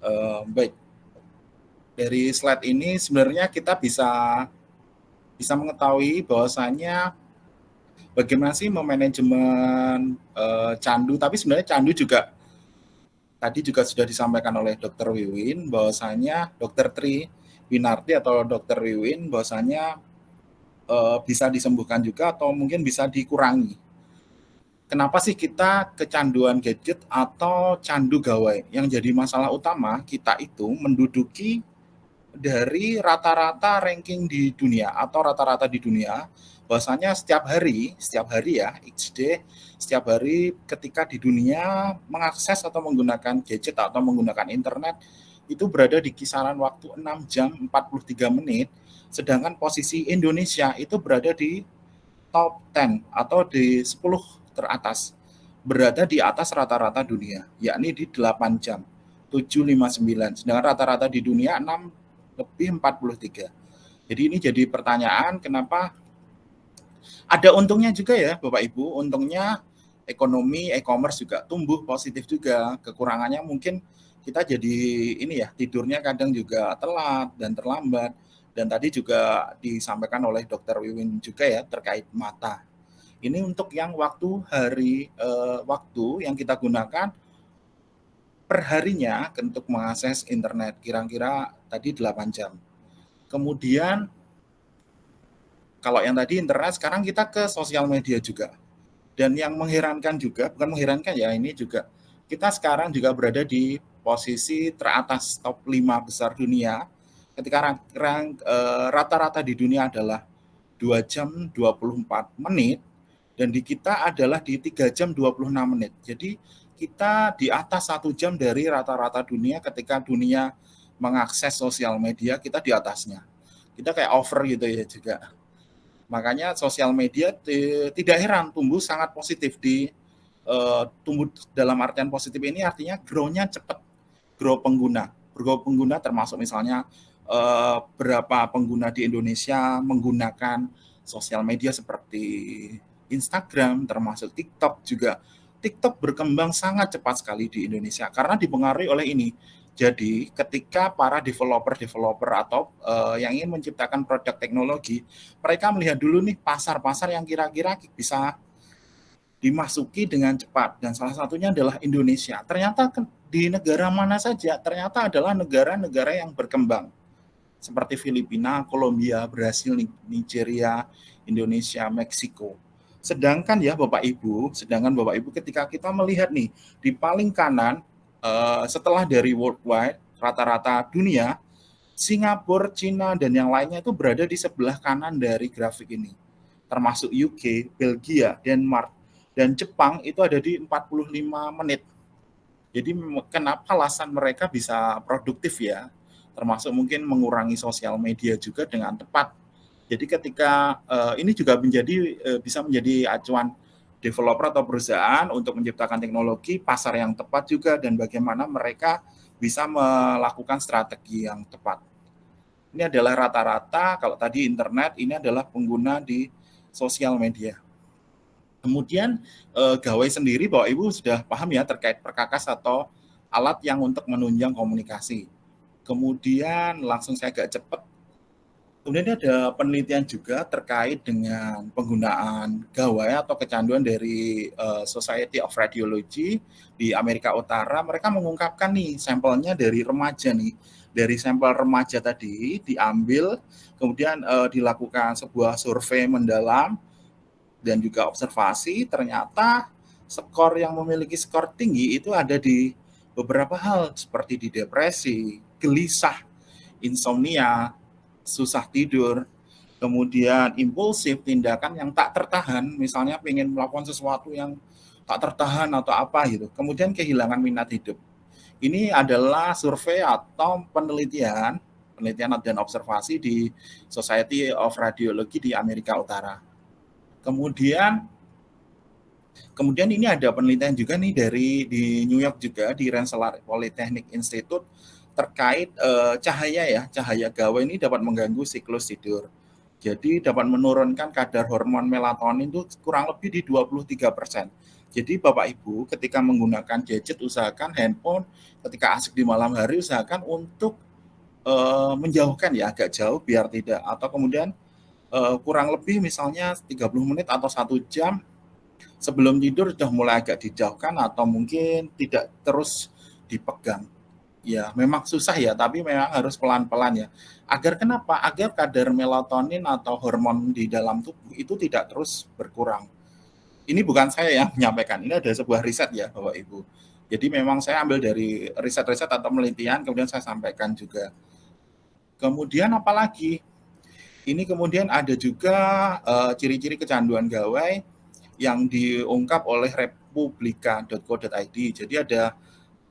Uh, baik, dari slide ini sebenarnya kita bisa bisa mengetahui bahwasanya bagaimana sih memanajemen uh, candu. Tapi sebenarnya candu juga tadi juga sudah disampaikan oleh Dr. Wiwin bahwasanya Dr. Tri Winarti atau Dr. Wiwin bahwasanya uh, bisa disembuhkan juga atau mungkin bisa dikurangi kenapa sih kita kecanduan gadget atau candu gawai? Yang jadi masalah utama kita itu menduduki dari rata-rata ranking di dunia atau rata-rata di dunia bahwasanya setiap hari, setiap hari ya, XD, setiap hari ketika di dunia mengakses atau menggunakan gadget atau menggunakan internet itu berada di kisaran waktu 6 jam 43 menit, sedangkan posisi Indonesia itu berada di top 10 atau di 10 teratas berada di atas rata-rata dunia, yakni di 8 jam, 759. Sedangkan rata-rata di dunia 6 lebih 43. Jadi ini jadi pertanyaan kenapa ada untungnya juga ya Bapak Ibu, untungnya ekonomi e-commerce juga tumbuh positif juga. Kekurangannya mungkin kita jadi ini ya tidurnya kadang juga telat dan terlambat dan tadi juga disampaikan oleh Dokter Wiwin juga ya terkait mata ini untuk yang waktu hari uh, waktu yang kita gunakan perharinya untuk mengakses internet kira-kira tadi 8 jam. Kemudian kalau yang tadi internet sekarang kita ke sosial media juga. Dan yang mengherankan juga, bukan mengherankan ya, ini juga kita sekarang juga berada di posisi teratas top 5 besar dunia ketika eh, rata-rata di dunia adalah 2 jam 24 menit dan di kita adalah di 3 jam 26 menit. Jadi kita di atas satu jam dari rata-rata dunia ketika dunia mengakses sosial media, kita di atasnya. Kita kayak over gitu ya juga. Makanya sosial media tidak heran tumbuh sangat positif di uh, tumbuh dalam artian positif ini artinya grow-nya cepat. Grow pengguna. Grow pengguna termasuk misalnya uh, berapa pengguna di Indonesia menggunakan sosial media seperti Instagram, termasuk TikTok juga. TikTok berkembang sangat cepat sekali di Indonesia karena dipengaruhi oleh ini. Jadi, ketika para developer-developer atau uh, yang ingin menciptakan produk teknologi, mereka melihat dulu nih pasar-pasar yang kira-kira bisa dimasuki dengan cepat dan salah satunya adalah Indonesia. Ternyata di negara mana saja ternyata adalah negara-negara yang berkembang seperti Filipina, Kolombia, Brasil, Nigeria, Indonesia, Meksiko. Sedangkan ya Bapak Ibu, sedangkan Bapak Ibu ketika kita melihat nih di paling kanan uh, setelah dari worldwide rata-rata dunia, Singapura, Cina dan yang lainnya itu berada di sebelah kanan dari grafik ini. Termasuk UK, Belgia, Denmark dan Jepang itu ada di 45 menit. Jadi kenapa alasan mereka bisa produktif ya? Termasuk mungkin mengurangi sosial media juga dengan tepat jadi ketika uh, ini juga menjadi uh, bisa menjadi acuan developer atau perusahaan untuk menciptakan teknologi pasar yang tepat juga dan bagaimana mereka bisa melakukan strategi yang tepat. Ini adalah rata-rata kalau tadi internet ini adalah pengguna di sosial media. Kemudian eh, gawai sendiri bahwa Ibu sudah paham ya terkait perkakas atau alat yang untuk menunjang komunikasi. Kemudian langsung saya agak cepat Kemudian ada penelitian juga terkait dengan penggunaan gawai atau kecanduan dari uh, Society of Radiology di Amerika Utara. Mereka mengungkapkan nih sampelnya dari remaja nih. Dari sampel remaja tadi diambil, kemudian uh, dilakukan sebuah survei mendalam dan juga observasi. Ternyata skor yang memiliki skor tinggi itu ada di beberapa hal seperti di depresi, gelisah, insomnia, susah tidur, kemudian impulsif, tindakan yang tak tertahan, misalnya ingin melakukan sesuatu yang tak tertahan atau apa gitu, kemudian kehilangan minat hidup. Ini adalah survei atau penelitian, penelitian dan observasi di Society of Radiology di Amerika Utara. Kemudian Kemudian ini ada penelitian juga nih dari di New York juga di Rensselaer Polytechnic Institute terkait uh, cahaya ya, cahaya gawai ini dapat mengganggu siklus tidur. Jadi dapat menurunkan kadar hormon melatonin itu kurang lebih di 23%. Jadi Bapak Ibu ketika menggunakan gadget usahakan handphone ketika asik di malam hari usahakan untuk uh, menjauhkan ya agak jauh biar tidak atau kemudian uh, kurang lebih misalnya 30 menit atau satu jam sebelum tidur sudah mulai agak dijauhkan atau mungkin tidak terus dipegang. Ya, memang susah ya, tapi memang harus pelan-pelan ya. Agar kenapa? Agar kadar melatonin atau hormon di dalam tubuh itu tidak terus berkurang ini bukan saya yang menyampaikan, ini ada sebuah riset ya Bapak Ibu. Jadi memang saya ambil dari riset-riset atau penelitian, kemudian saya sampaikan juga. Kemudian apalagi? Ini kemudian ada juga uh, ciri-ciri kecanduan gawai yang diungkap oleh republika.co.id. Jadi ada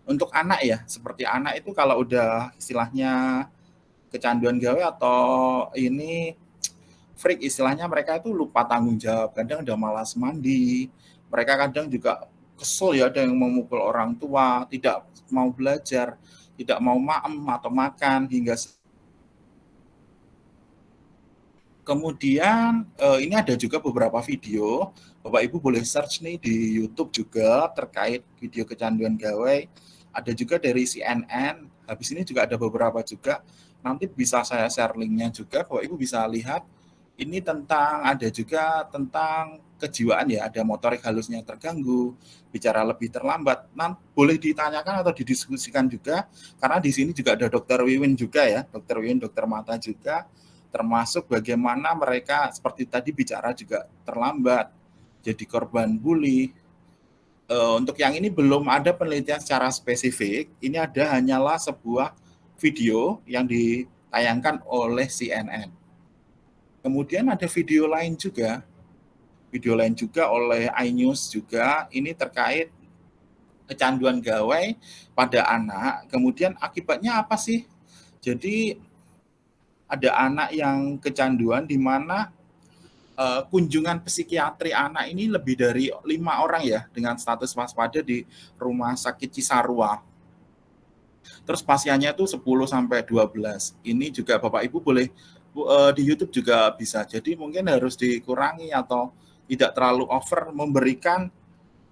untuk anak ya, seperti anak itu kalau udah istilahnya kecanduan gawai atau ini freak istilahnya mereka itu lupa tanggung jawab. Kadang udah malas mandi mereka kadang juga kesel ya ada yang memukul orang tua tidak mau belajar tidak mau maem atau makan hingga kemudian eh, ini ada juga beberapa video Bapak Ibu boleh search nih di YouTube juga terkait video kecanduan gawai ada juga dari CNN habis ini juga ada beberapa juga nanti bisa saya share linknya juga Bapak Ibu bisa lihat ini tentang ada juga tentang kejiwaan ya, ada motorik halusnya terganggu, bicara lebih terlambat. Nah, boleh ditanyakan atau didiskusikan juga karena di sini juga ada dokter Wiwin juga ya, dokter Wiwin, dokter mata juga termasuk bagaimana mereka seperti tadi bicara juga terlambat, jadi korban bully. E, untuk yang ini belum ada penelitian secara spesifik, ini ada hanyalah sebuah video yang ditayangkan oleh CNN Kemudian ada video lain juga, video lain juga oleh iNews juga, ini terkait kecanduan gawai pada anak. Kemudian akibatnya apa sih? Jadi ada anak yang kecanduan di mana uh, kunjungan psikiatri anak ini lebih dari lima orang ya dengan status waspada di rumah sakit Cisarua. Terus pasiennya itu 10 sampai 12. Ini juga Bapak Ibu boleh uh, di YouTube juga bisa. Jadi mungkin harus dikurangi atau tidak terlalu over memberikan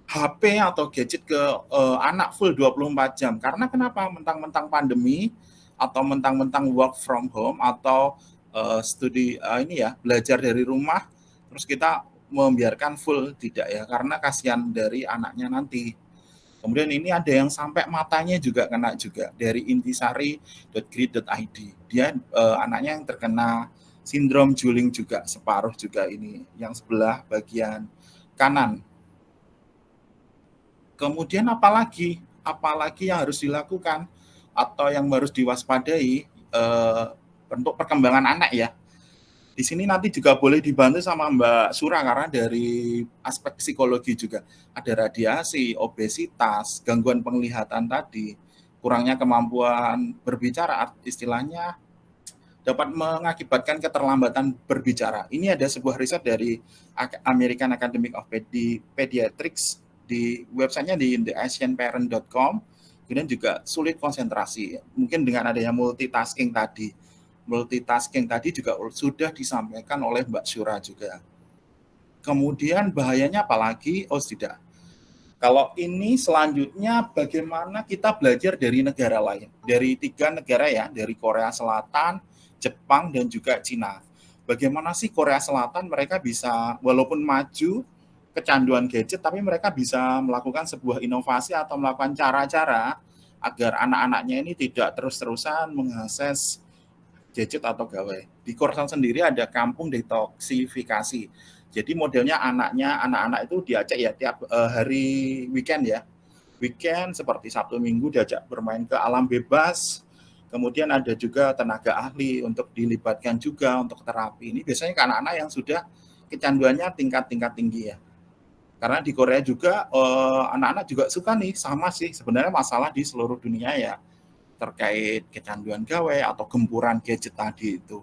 HP atau gadget ke uh, anak full 24 jam. Karena kenapa? Mentang-mentang pandemi atau mentang-mentang work from home atau uh, studi uh, ini ya belajar dari rumah terus kita membiarkan full tidak ya karena kasihan dari anaknya nanti Kemudian ini ada yang sampai matanya juga kena juga dari intisari.grid.id. Dia eh, anaknya yang terkena sindrom juling juga separuh juga ini yang sebelah bagian kanan. Kemudian apalagi apalagi yang harus dilakukan atau yang harus diwaspadai eh, untuk perkembangan anak ya di sini nanti juga boleh dibantu sama Mbak Sura karena dari aspek psikologi juga ada radiasi, obesitas, gangguan penglihatan tadi, kurangnya kemampuan berbicara, istilahnya dapat mengakibatkan keterlambatan berbicara. Ini ada sebuah riset dari American Academy of Pediatrics di websitenya di theasianparent.com. Kemudian juga sulit konsentrasi, mungkin dengan adanya multitasking tadi multitasking tadi juga sudah disampaikan oleh Mbak Syura juga. Kemudian bahayanya apalagi? Oh tidak. Kalau ini selanjutnya bagaimana kita belajar dari negara lain. Dari tiga negara ya, dari Korea Selatan, Jepang, dan juga Cina. Bagaimana sih Korea Selatan mereka bisa, walaupun maju, kecanduan gadget, tapi mereka bisa melakukan sebuah inovasi atau melakukan cara-cara agar anak-anaknya ini tidak terus-terusan mengakses gadget atau gawai. Di Korsan sendiri ada kampung detoksifikasi. Jadi modelnya anaknya, anak-anak itu diajak ya tiap uh, hari weekend ya. Weekend seperti Sabtu Minggu diajak bermain ke alam bebas. Kemudian ada juga tenaga ahli untuk dilibatkan juga untuk terapi. Ini biasanya ke anak-anak yang sudah kecanduannya tingkat-tingkat tinggi ya. Karena di Korea juga eh, anak-anak uh, juga suka nih sama sih sebenarnya masalah di seluruh dunia ya terkait kecanduan gawai atau gempuran gadget tadi itu.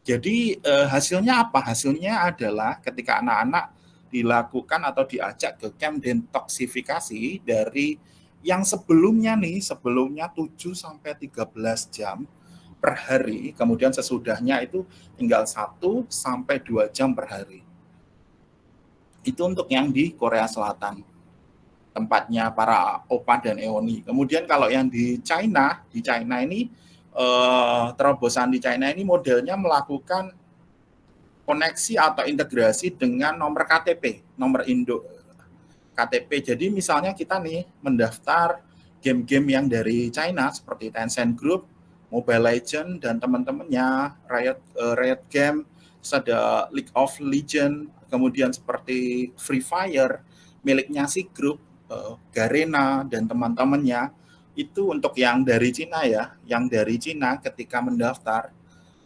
Jadi eh, hasilnya apa? Hasilnya adalah ketika anak-anak dilakukan atau diajak ke camp detoksifikasi dari yang sebelumnya nih, sebelumnya 7 sampai 13 jam per hari, kemudian sesudahnya itu tinggal 1 sampai 2 jam per hari. Itu untuk yang di Korea Selatan. Tempatnya para opa dan eoni. Kemudian kalau yang di China, di China ini eh, terobosan di China ini modelnya melakukan koneksi atau integrasi dengan nomor KTP, nomor induk KTP. Jadi misalnya kita nih mendaftar game-game yang dari China seperti Tencent Group, Mobile Legend dan teman-temannya, Riot uh, Riot Game, ada League of Legend, kemudian seperti Free Fire miliknya si grup uh, Garena dan teman-temannya itu untuk yang dari Cina ya, yang dari Cina ketika mendaftar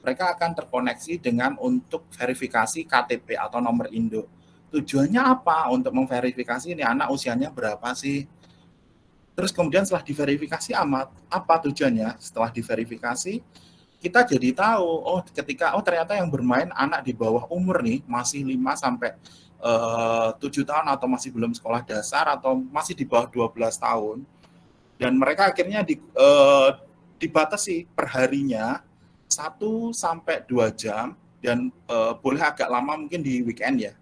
mereka akan terkoneksi dengan untuk verifikasi KTP atau nomor induk. Tujuannya apa? Untuk memverifikasi ini anak usianya berapa sih? Terus kemudian setelah diverifikasi amat, apa tujuannya? Setelah diverifikasi, kita jadi tahu, oh ketika, oh ternyata yang bermain anak di bawah umur nih, masih 5 sampai tujuh tahun atau masih belum sekolah dasar atau masih di bawah 12 tahun. Dan mereka akhirnya di, uh, dibatasi perharinya 1 sampai 2 jam dan uh, boleh agak lama mungkin di weekend ya.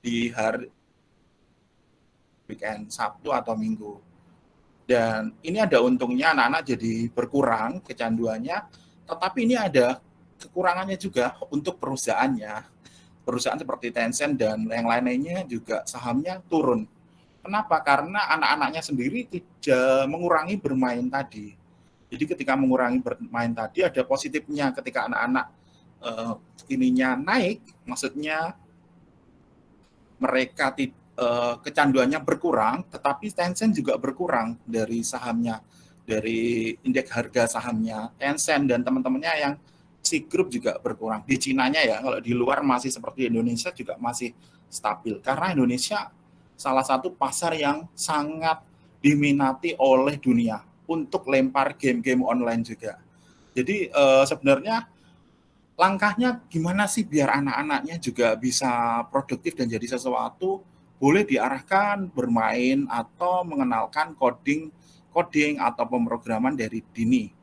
Di hari weekend Sabtu atau Minggu dan ini ada untungnya anak-anak jadi berkurang kecanduannya, tetapi ini ada kekurangannya juga untuk perusahaannya. Perusahaan seperti Tencent dan yang lain-lainnya juga sahamnya turun. Kenapa? Karena anak-anaknya sendiri tidak mengurangi bermain tadi. Jadi ketika mengurangi bermain tadi ada positifnya ketika anak-anak uh, ininya naik, maksudnya mereka uh, kecanduannya berkurang, tetapi Tencent juga berkurang dari sahamnya, dari indeks harga sahamnya Tencent dan teman-temannya yang si grup juga berkurang. Di Cina-nya ya, kalau di luar masih seperti Indonesia juga masih stabil. Karena Indonesia salah satu pasar yang sangat diminati oleh dunia untuk lempar game-game online juga. Jadi uh, sebenarnya langkahnya gimana sih biar anak-anaknya juga bisa produktif dan jadi sesuatu boleh diarahkan bermain atau mengenalkan coding coding atau pemrograman dari dini.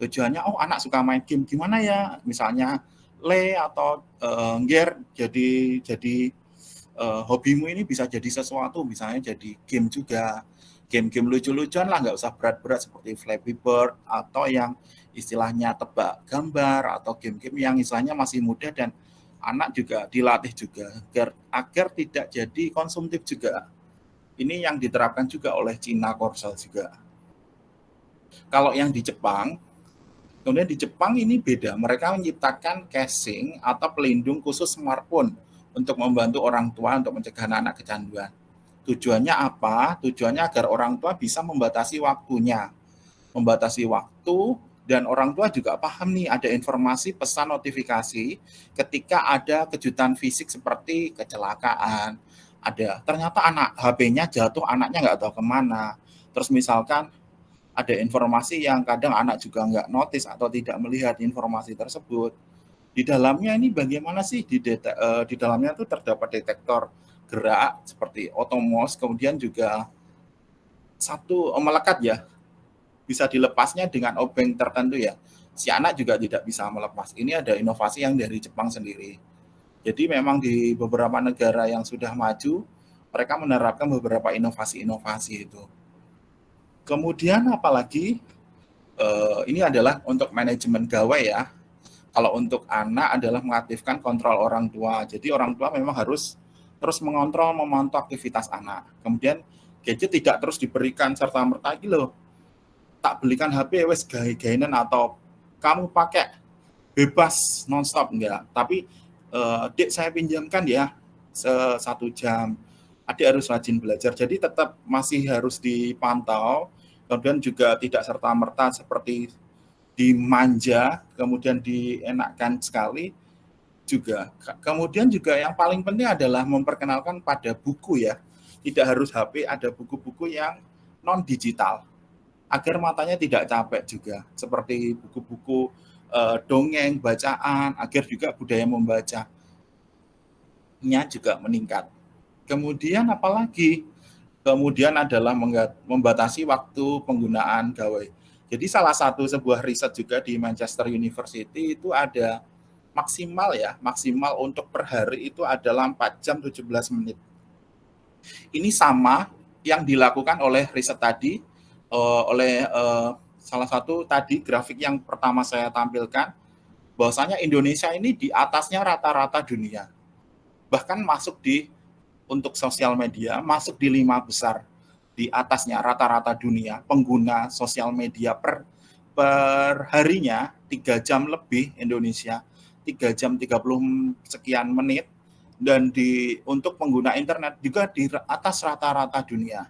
Tujuannya, oh anak suka main game, gimana ya? Misalnya le atau uh, ngger jadi jadi uh, hobimu ini bisa jadi sesuatu, misalnya jadi game juga. Game-game lucu-lucuan lah, nggak usah berat-berat seperti Flappy Bird atau yang istilahnya tebak gambar atau game-game yang istilahnya masih muda dan anak juga dilatih juga agar agar tidak jadi konsumtif juga. Ini yang diterapkan juga oleh Cina Korsel juga. Kalau yang di Jepang, kemudian di Jepang ini beda. Mereka menciptakan casing atau pelindung khusus smartphone untuk membantu orang tua untuk mencegah anak-anak kecanduan. Tujuannya apa? Tujuannya agar orang tua bisa membatasi waktunya. Membatasi waktu dan orang tua juga paham nih ada informasi pesan notifikasi ketika ada kejutan fisik seperti kecelakaan ada ternyata anak HP-nya jatuh anaknya nggak tahu ke mana terus misalkan ada informasi yang kadang anak juga nggak notice atau tidak melihat informasi tersebut di dalamnya ini bagaimana sih di, deta, uh, di dalamnya itu terdapat detektor gerak seperti otomos kemudian juga satu oh, melekat ya bisa dilepasnya dengan obeng tertentu ya. Si anak juga tidak bisa melepas. Ini ada inovasi yang dari Jepang sendiri. Jadi memang di beberapa negara yang sudah maju, mereka menerapkan beberapa inovasi-inovasi itu. Kemudian apalagi eh, ini adalah untuk manajemen gawai ya. Kalau untuk anak adalah mengaktifkan kontrol orang tua. Jadi orang tua memang harus terus mengontrol, memantau aktivitas anak. Kemudian gadget tidak terus diberikan serta merta loh tak belikan HP wes gay-gainan atau kamu pakai bebas nonstop enggak tapi uh, dek saya pinjamkan ya satu jam adik harus rajin belajar jadi tetap masih harus dipantau kemudian juga tidak serta merta seperti dimanja kemudian dienakkan sekali juga. Kemudian juga yang paling penting adalah memperkenalkan pada buku ya. Tidak harus HP ada buku-buku yang non digital agar matanya tidak capek juga. Seperti buku-buku uh, dongeng bacaan agar juga budaya membaca nya juga meningkat. Kemudian apalagi kemudian adalah membatasi waktu penggunaan gawai. Jadi salah satu sebuah riset juga di Manchester University itu ada maksimal ya maksimal untuk per hari itu adalah 4 jam 17 menit. Ini sama yang dilakukan oleh riset tadi uh, oleh uh, salah satu tadi grafik yang pertama saya tampilkan bahwasanya Indonesia ini di atasnya rata-rata dunia. Bahkan masuk di untuk sosial media masuk di lima besar di atasnya rata-rata dunia pengguna sosial media per per harinya tiga jam lebih Indonesia tiga jam 30 sekian menit dan di untuk pengguna internet juga di atas rata-rata dunia.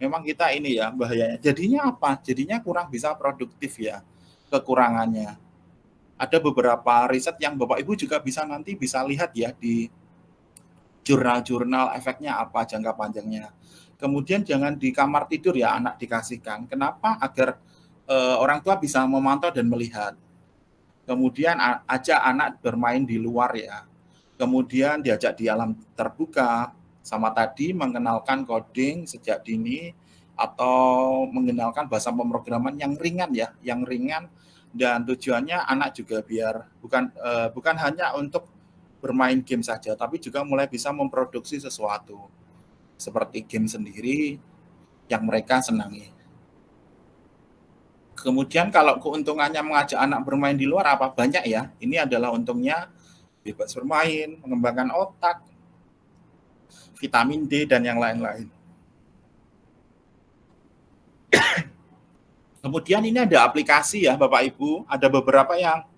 Memang kita ini ya bahayanya. Jadinya apa? Jadinya kurang bisa produktif ya kekurangannya. Ada beberapa riset yang Bapak Ibu juga bisa nanti bisa lihat ya di jurnal-jurnal efeknya apa jangka panjangnya. Kemudian jangan di kamar tidur ya anak dikasihkan. Kenapa? Agar e, orang tua bisa memantau dan melihat. Kemudian ajak anak bermain di luar ya kemudian diajak di alam terbuka, sama tadi mengenalkan coding sejak dini atau mengenalkan bahasa pemrograman yang ringan ya, yang ringan dan tujuannya anak juga biar bukan uh, bukan hanya untuk bermain game saja, tapi juga mulai bisa memproduksi sesuatu seperti game sendiri yang mereka senangi. Kemudian kalau keuntungannya mengajak anak bermain di luar apa banyak ya? Ini adalah untungnya bebas bermain, mengembangkan otak, vitamin D, dan yang lain-lain. Kemudian ini ada aplikasi ya Bapak Ibu, ada beberapa yang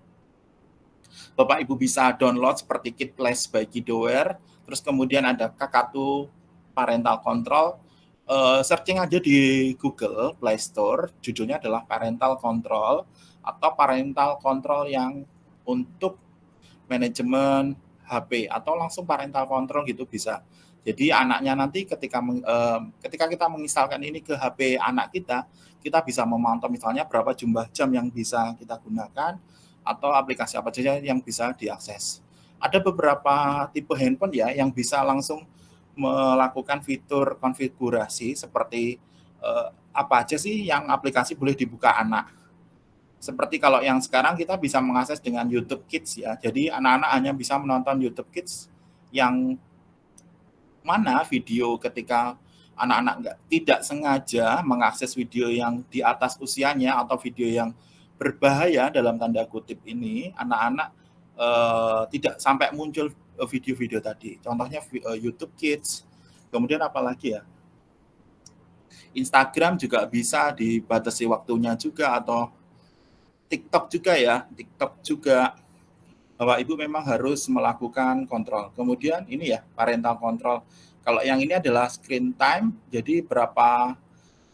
Bapak Ibu bisa download seperti Kit Place by Kidoware, terus kemudian ada Kakatu Parental Control, uh, searching aja di Google Play Store, judulnya adalah Parental Control atau Parental Control yang untuk manajemen HP atau langsung parental control gitu bisa. Jadi anaknya nanti ketika eh, ketika kita menginstalkan ini ke HP anak kita, kita bisa memantau misalnya berapa jumlah jam yang bisa kita gunakan atau aplikasi apa saja yang bisa diakses. Ada beberapa tipe handphone ya yang bisa langsung melakukan fitur konfigurasi seperti eh, apa aja sih yang aplikasi boleh dibuka anak seperti kalau yang sekarang kita bisa mengakses dengan YouTube Kids ya. Jadi anak-anak hanya bisa menonton YouTube Kids yang mana video ketika anak-anak tidak sengaja mengakses video yang di atas usianya atau video yang berbahaya dalam tanda kutip ini anak-anak uh, tidak sampai muncul video-video tadi. Contohnya uh, YouTube Kids. Kemudian apalagi ya? Instagram juga bisa dibatasi waktunya juga atau TikTok juga ya, TikTok juga Bapak Ibu memang harus melakukan kontrol. Kemudian ini ya parental control. Kalau yang ini adalah screen time, jadi berapa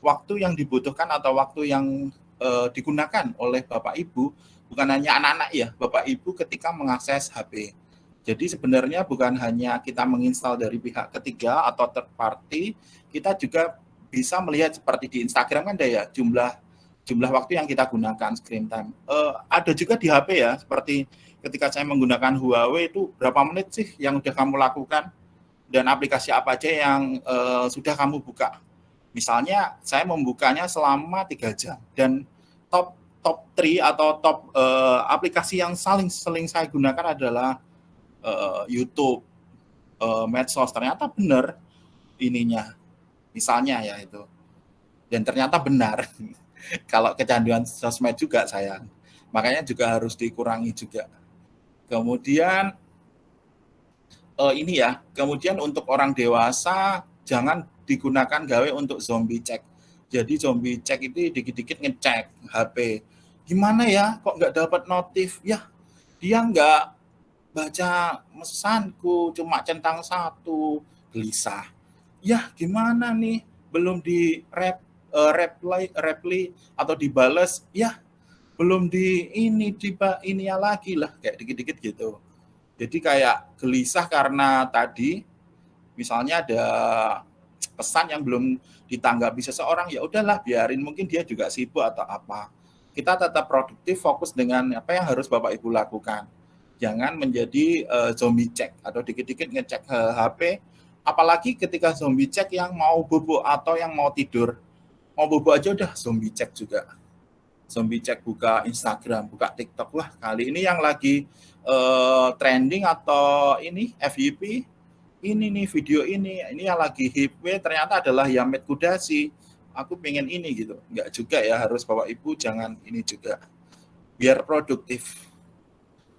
waktu yang dibutuhkan atau waktu yang uh, digunakan oleh Bapak Ibu, bukan hanya anak-anak ya, Bapak Ibu ketika mengakses HP. Jadi sebenarnya bukan hanya kita menginstal dari pihak ketiga atau third party, kita juga bisa melihat seperti di Instagram kan ada ya jumlah jumlah waktu yang kita gunakan screen time. Uh, ada juga di HP ya, seperti ketika saya menggunakan Huawei itu berapa menit sih yang sudah kamu lakukan dan aplikasi apa aja yang uh, sudah kamu buka. Misalnya saya membukanya selama tiga jam dan top top 3 atau top uh, aplikasi yang saling seling saya gunakan adalah uh, YouTube, uh, medsos. Ternyata benar ininya, misalnya ya itu. Dan ternyata benar. kalau kecanduan sosmed juga sayang. Makanya juga harus dikurangi juga. Kemudian uh, ini ya, kemudian untuk orang dewasa jangan digunakan gawe untuk zombie check. Jadi zombie check itu dikit-dikit ngecek HP. Gimana ya, kok nggak dapat notif? Ya, dia nggak baca mesanku, cuma centang satu, gelisah. Ya, gimana nih? Belum di rep uh, reply reply atau dibales ya belum di ini tiba ini ya lagi lah kayak dikit-dikit gitu. Jadi kayak gelisah karena tadi misalnya ada pesan yang belum ditanggapi seseorang ya udahlah biarin. Mungkin dia juga sibuk atau apa. Kita tetap produktif fokus dengan apa yang harus Bapak Ibu lakukan. Jangan menjadi uh, zombie check atau dikit-dikit ngecek uh, HP apalagi ketika zombie check yang mau bubuk atau yang mau tidur. Mau bobo aja udah zombie cek juga. Zombie cek buka Instagram buka TikTok. Wah kali ini yang lagi uh, trending atau ini FYP ini nih video ini, ini yang lagi hip ternyata adalah Yamed Kudasi. Aku pengen ini gitu. Enggak juga ya harus Bapak Ibu jangan ini juga. Biar produktif.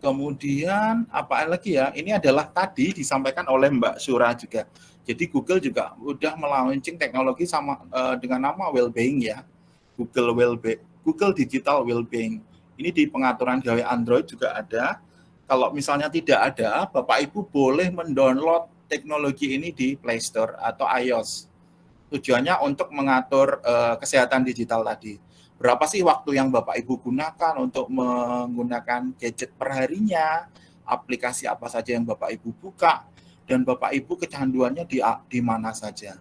Kemudian apa lagi ya? Ini adalah tadi disampaikan oleh Mbak Sura juga. Jadi Google juga udah melaunching teknologi sama uh, dengan nama Wellbeing ya. Google Wellbeing, Google Digital Wellbeing. Ini di pengaturan gawe Android juga ada. Kalau misalnya tidak ada, Bapak Ibu boleh mendownload teknologi ini di Play Store atau iOS. Tujuannya untuk mengatur uh, kesehatan digital tadi berapa sih waktu yang Bapak Ibu gunakan untuk menggunakan gadget perharinya, aplikasi apa saja yang Bapak Ibu buka, dan Bapak Ibu kecanduannya di, di mana saja.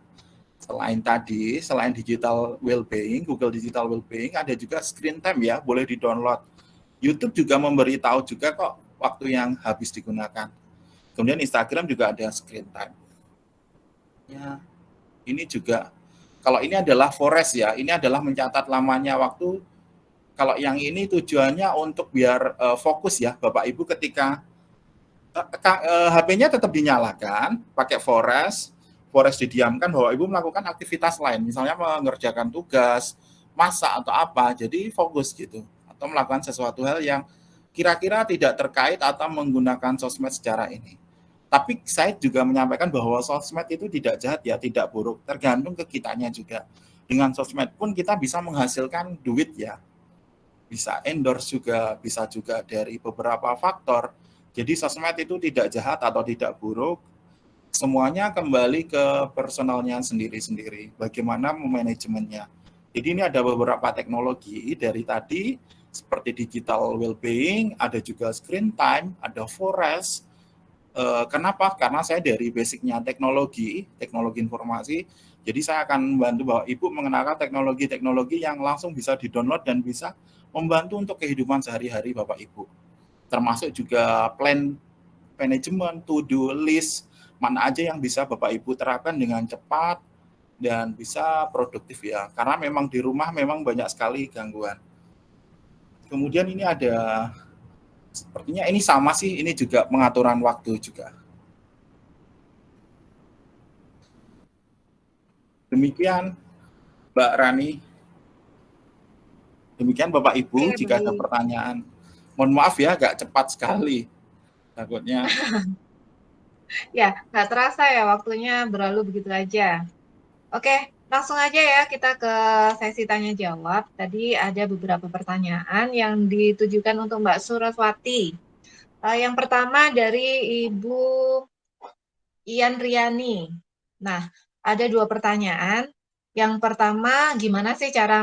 Selain tadi, selain digital well-being, Google Digital Well-being, ada juga screen time ya, boleh di-download. YouTube juga memberitahu juga kok waktu yang habis digunakan. Kemudian Instagram juga ada screen time. Ya, ini juga kalau ini adalah forest ya, ini adalah mencatat lamanya waktu. Kalau yang ini tujuannya untuk biar uh, fokus ya, Bapak Ibu ketika uh, uh, HP-nya tetap dinyalakan, pakai forest, forest didiamkan, Bapak Ibu melakukan aktivitas lain, misalnya mengerjakan tugas, masak atau apa, jadi fokus gitu, atau melakukan sesuatu hal yang kira-kira tidak terkait atau menggunakan sosmed secara ini. Tapi saya juga menyampaikan bahwa sosmed itu tidak jahat ya, tidak buruk. Tergantung ke kitanya juga. Dengan sosmed pun kita bisa menghasilkan duit ya. Bisa endorse juga, bisa juga dari beberapa faktor. Jadi sosmed itu tidak jahat atau tidak buruk. Semuanya kembali ke personalnya sendiri-sendiri. Bagaimana memanajemennya. Jadi ini ada beberapa teknologi dari tadi seperti digital well-being, ada juga screen time, ada forest, Uh, kenapa? Karena saya dari basicnya teknologi, teknologi informasi, jadi saya akan membantu bahwa Ibu mengenalkan teknologi-teknologi yang langsung bisa di-download dan bisa membantu untuk kehidupan sehari-hari Bapak Ibu. Termasuk juga plan manajemen, to-do list, mana aja yang bisa Bapak Ibu terapkan dengan cepat dan bisa produktif ya. Karena memang di rumah memang banyak sekali gangguan. Kemudian ini ada Sepertinya ini sama sih, ini juga pengaturan waktu juga. Demikian Mbak Rani. Demikian Bapak Ibu, Oke, jika baik. ada pertanyaan. Mohon maaf ya, agak cepat sekali. Takutnya. ya, nggak terasa ya waktunya berlalu begitu aja. Oke, langsung aja ya kita ke sesi tanya jawab. Tadi ada beberapa pertanyaan yang ditujukan untuk Mbak Suraswati. Uh, yang pertama dari Ibu Ian Riani. Nah, ada dua pertanyaan. Yang pertama, gimana sih cara